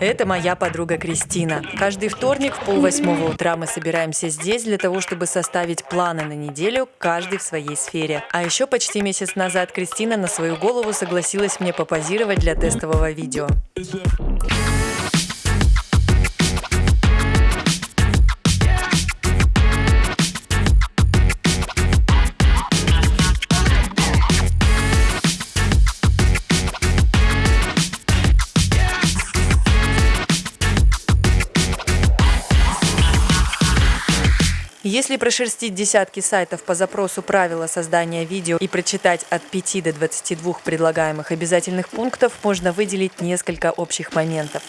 Это моя подруга Кристина. Каждый вторник в полвосьмого утра мы собираемся здесь для того, чтобы составить планы на неделю, каждый в своей сфере. А еще почти месяц назад Кристина на свою голову согласилась мне попозировать для тестового видео. Прошерстить десятки сайтов по запросу правила создания видео и прочитать от 5 до 22 предлагаемых обязательных пунктов, можно выделить несколько общих моментов.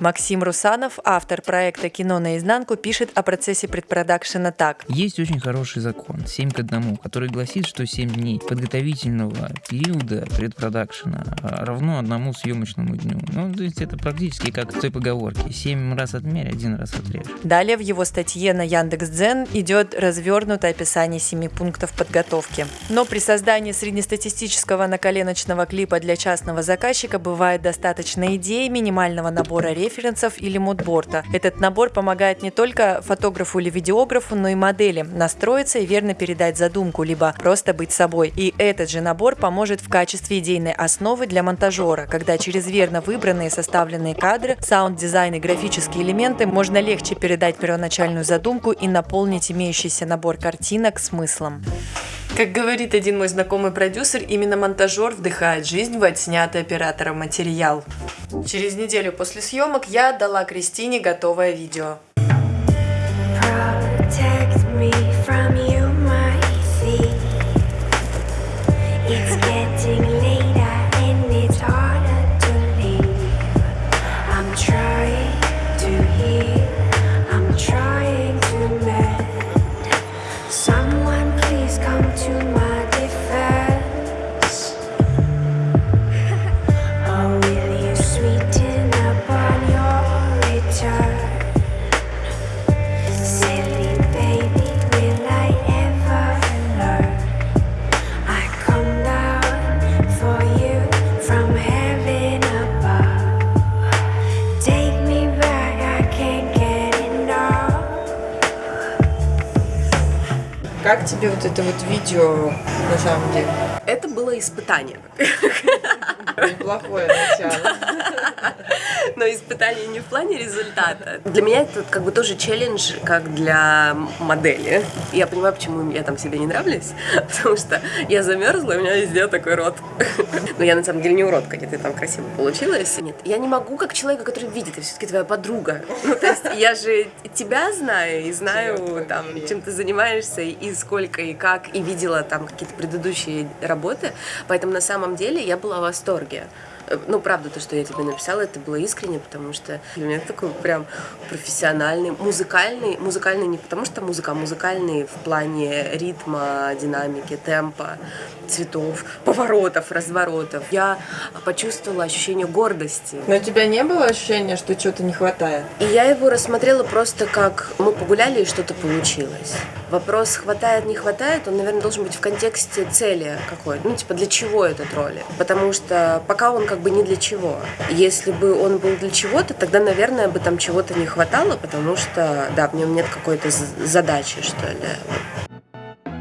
Максим Русанов, автор проекта «Кино наизнанку», пишет о процессе предпродакшена так. Есть очень хороший закон, 7 к 1, который гласит, что 7 дней подготовительного периода предпродакшена равно одному съемочному дню. Ну, то есть это практически как в той поговорке. 7 раз отмерь, один раз отрежь. Далее в его статье на Яндекс.Дзен идет развернутое описание 7 пунктов подготовки. Но при создании среднестатистического наколеночного клипа для частного заказчика бывает достаточно идеи минимального набора речи референсов или мудборда. Этот набор помогает не только фотографу или видеографу, но и модели настроиться и верно передать задумку, либо просто быть собой. И этот же набор поможет в качестве идейной основы для монтажера, когда через верно выбранные составленные кадры, саунд-дизайн и графические элементы можно легче передать первоначальную задумку и наполнить имеющийся набор картинок смыслом. Как говорит один мой знакомый продюсер, именно монтажер вдыхает жизнь в отснятый оператором материал. Через неделю после съемок я отдала Кристине готовое видео. Как тебе вот это вот видео на самом деле? Это было испытание. Неплохое начало. Но испытание не в плане результата. Для меня это как бы тоже челлендж, как для модели. Я понимаю, почему я там себе не нравлюсь, потому что я замерзла, у меня везде такой рот. Но я на самом деле не уродка, где ты там красиво получилась. Нет, я не могу, как человека, который видит, я все-таки твоя подруга. Ну, то есть я же тебя знаю и знаю, там, чем ты занимаешься, и сколько, и как, и видела там какие-то предыдущие работы. Поэтому на самом деле я была в восторге. Ну, правда, то, что я тебе написала, это было искренне, потому что для меня такой прям профессиональный, музыкальный, музыкальный не потому что музыка, а музыкальный в плане ритма, динамики, темпа, цветов, поворотов, разворотов. Я почувствовала ощущение гордости. Но у тебя не было ощущения, что чего-то не хватает? И я его рассмотрела просто как мы погуляли и что-то получилось. Вопрос хватает, не хватает, он, наверное, должен быть в контексте цели какой-то. Ну, типа, для чего этот ролик? Потому что пока он как бы не для чего. Если бы он был для чего-то, тогда, наверное, бы там чего-то не хватало, потому что, да, в нем нет какой-то задачи, что ли.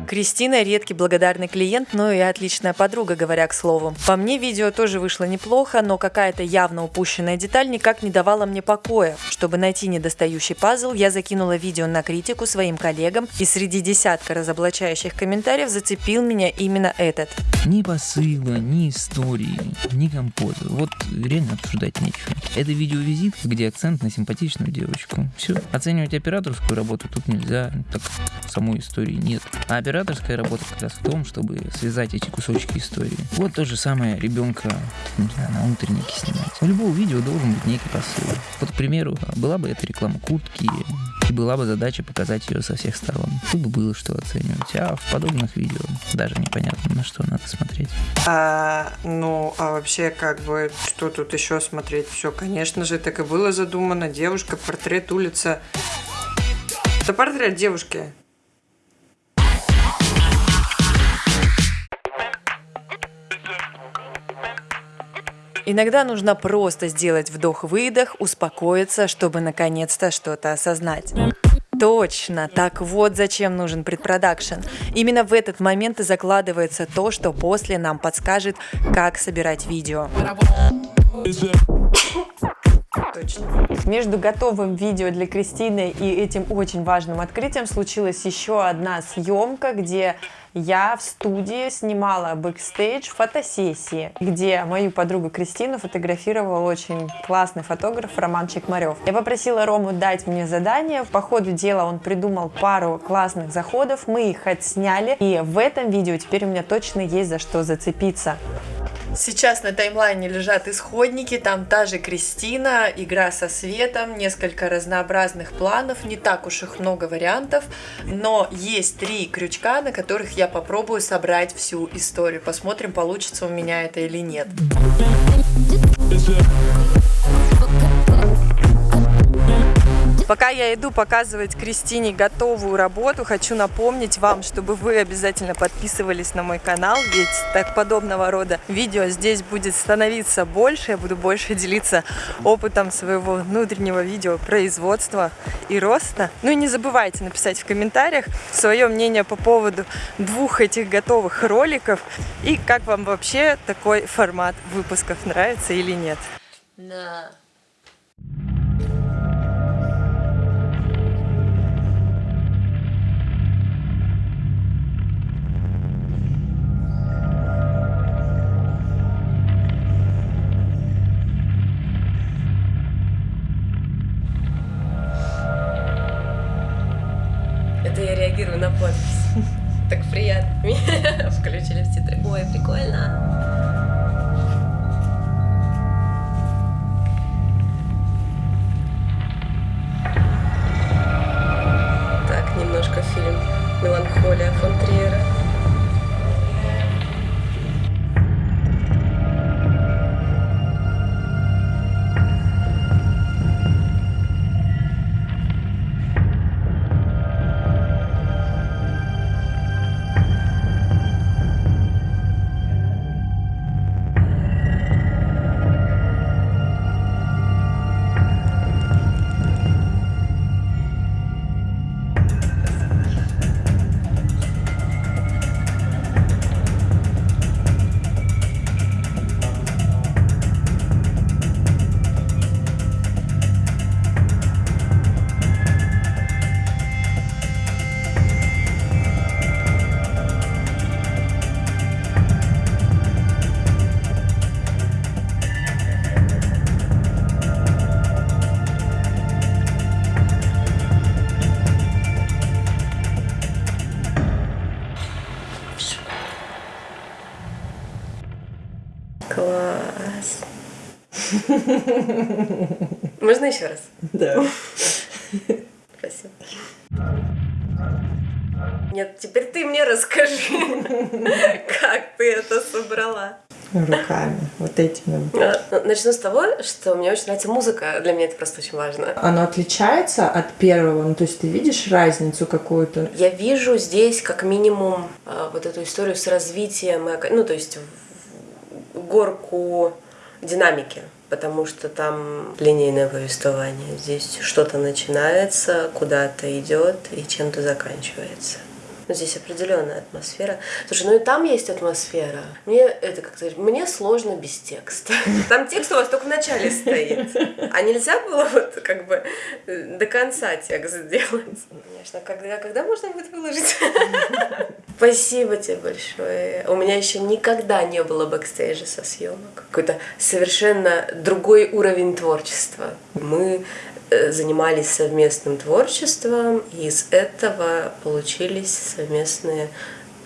Кристина – редкий благодарный клиент, но и отличная подруга, говоря к слову. По мне, видео тоже вышло неплохо, но какая-то явно упущенная деталь никак не давала мне покоя. Чтобы найти недостающий пазл, я закинула видео на критику своим коллегам, и среди десятка разоблачающих комментариев зацепил меня именно этот. Ни посыла, ни истории, ни композа. Вот реально обсуждать нечего. Это видеовизит, где акцент на симпатичную девочку. Все. Оценивать операторскую работу тут нельзя, так самой истории нет. А оператор операторская работа как раз в том, чтобы связать эти кусочки истории. Вот то же самое ребенка не знаю, на утреннике снимать. У любого видео должен быть некий посыл. Вот, к примеру, была бы это реклама куртки, и была бы задача показать ее со всех сторон. Тут бы было что оценивать. А в подобных видео даже непонятно, на что надо смотреть. А, ну, а вообще, как бы, что тут еще смотреть? Все, конечно же, так и было задумано. Девушка, портрет, улица. Это портрет девушки. Иногда нужно просто сделать вдох-выдох, успокоиться, чтобы наконец-то что-то осознать. Точно, так вот зачем нужен предпродакшн. Именно в этот момент и закладывается то, что после нам подскажет, как собирать видео. Точно. Между готовым видео для Кристины и этим очень важным открытием случилась еще одна съемка, где я в студии снимала бэкстейдж фотосессии, где мою подругу Кристину фотографировал очень классный фотограф Роман Чекмарев. Я попросила Рому дать мне задание. По ходу дела он придумал пару классных заходов, мы их отсняли, и в этом видео теперь у меня точно есть за что зацепиться. Сейчас на таймлайне лежат исходники, там та же Кристина, игра со светом, несколько разнообразных планов, не так уж их много вариантов, но есть три крючка, на которых я попробую собрать всю историю. Посмотрим, получится у меня это или нет. Пока я иду показывать Кристине готовую работу, хочу напомнить вам, чтобы вы обязательно подписывались на мой канал, ведь так подобного рода видео здесь будет становиться больше, я буду больше делиться опытом своего внутреннего видеопроизводства и роста. Ну и не забывайте написать в комментариях свое мнение по поводу двух этих готовых роликов и как вам вообще такой формат выпусков нравится или нет. Да. На подпись. Так приятно. Меня включили в титры. Ой, прикольно. Так, немножко фильм «Меланхолия» фон Триера. Класс. Можно еще раз? Да. Спасибо. Нет, теперь ты мне расскажи, как ты это собрала. Руками, вот этими. А, ну, Начну с того, что мне очень нравится музыка. Для меня это просто очень важно. Оно отличается от первого, ну то есть ты видишь разницу какую-то? Я вижу здесь как минимум а, вот эту историю с развитием, ну то есть горку динамики, потому что там линейное повествование. Здесь что-то начинается, куда-то идет и чем-то заканчивается. Но здесь определенная атмосфера. Слушай, ну и там есть атмосфера. Мне это как-то мне сложно без текста. Там текст у вас только в начале стоит. А нельзя было вот как бы э, до конца текст сделать? Конечно, когда, когда можно будет выложить? Спасибо тебе большое. У меня еще никогда не было бэкстейджа со съемок. Какой-то совершенно другой уровень творчества. Мы э, занимались совместным творчеством, и из этого получились совместные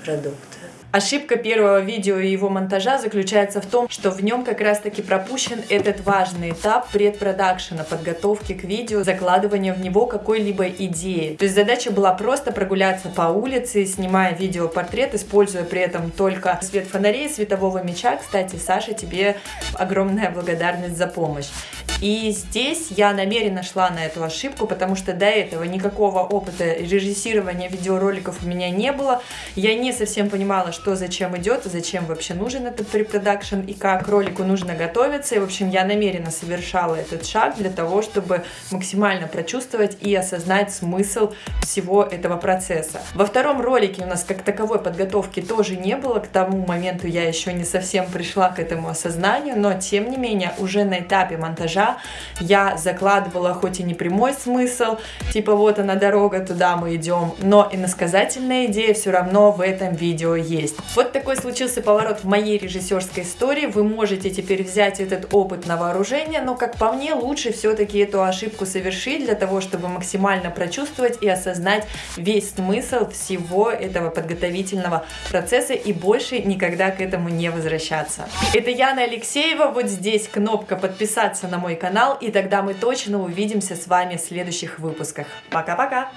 продукты. Ошибка первого видео и его монтажа заключается в том, что в нем как раз таки пропущен этот важный этап предпродакшена, подготовки к видео, закладывания в него какой-либо идеи. То есть задача была просто прогуляться по улице, снимая видеопортрет, используя при этом только свет фонарей, светового меча. Кстати, Саша, тебе огромная благодарность за помощь. И здесь я намеренно шла на эту ошибку, потому что до этого никакого опыта режиссирования видеороликов у меня не было. Я не совсем понимала, что зачем идет, зачем вообще нужен этот препродакшн и как ролику нужно готовиться. И, в общем, я намеренно совершала этот шаг для того, чтобы максимально прочувствовать и осознать смысл всего этого процесса. Во втором ролике у нас как таковой подготовки тоже не было. К тому моменту я еще не совсем пришла к этому осознанию, но тем не менее уже на этапе монтажа я закладывала хоть и не прямой смысл, типа вот она дорога, туда мы идем, но и насказательная идея все равно в этом видео есть. Вот такой случился поворот в моей режиссерской истории. Вы можете теперь взять этот опыт на вооружение, но как по мне лучше все-таки эту ошибку совершить для того, чтобы максимально прочувствовать и осознать весь смысл всего этого подготовительного процесса и больше никогда к этому не возвращаться. Это Яна Алексеева, вот здесь кнопка подписаться на мой канал, и тогда мы точно увидимся с вами в следующих выпусках. Пока-пока!